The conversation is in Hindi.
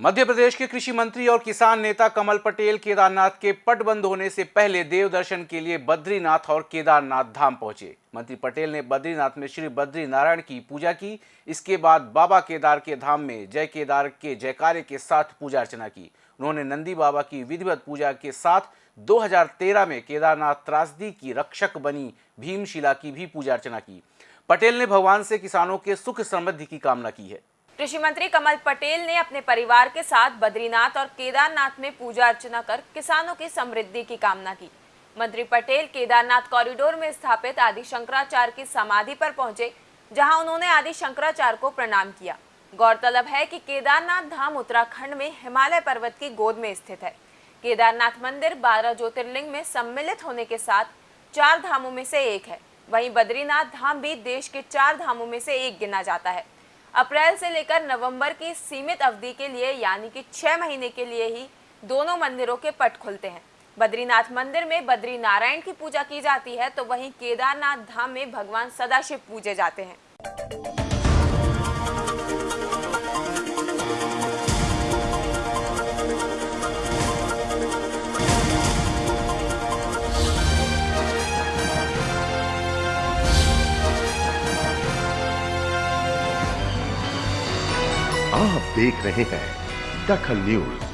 मध्य प्रदेश के कृषि मंत्री और किसान नेता कमल पटेल केदारनाथ के पट बंद होने से पहले देव दर्शन के लिए बद्रीनाथ और केदारनाथ धाम पहुँचे। मंत्री पटेल ने बद्रीनाथ में श्री बद्री नारायण की पूजा की। इसके बाद बाबा केदार के धाम में जय केदार के जयकारे के साथ पूजा अर्चना की। उन्होंने नंदी बाबा की विधिवत पूजा के साथ 2013 में केदारनाथ त्रासदी की रक्षक बनी भीमशिला की भी पूजा अर्चना की। पटेल ने भगवान से किसानों के सुख समृद्धि की कामना की है। कृषि मंत्री कमल पटेल ने अपने परिवार के साथ बद्रीनाथ और केदारनाथ में पूजा अर्चना कर किसानों की समृद्धि की कामना की। मंत्री पटेल केदारनाथ कॉरिडोर में स्थापित आदि शंकराचार्य की समाधि पर पहुँचे, जहाँ उन्होंने आदि शंकराचार्य को प्रणाम किया। गौरतलब है कि केदारनाथ धाम उत्तराखंड में हिमालय पर्वत की गोद में स्थित है। केदारनाथ मंदिर बारह ज्योतिर्लिंग में सम्मिलित होने के साथ चार धामों में से एक है। वहीं बद्रीनाथ धाम भी देश के चार धामों में से एक गिना जाता है। अप्रैल से लेकर नवंबर की सीमित अवधि के लिए, यानी कि छह महीने के लिए ही दोनों मंदिरों के पट खुलते हैं। बद्रीनाथ मंदिर में बद्री नारायण की पूजा की जाती है तो वहीं केदारनाथ धाम में भगवान सदाशिव पूजे जाते हैं। आप देख रहे हैं दखल न्यूज़।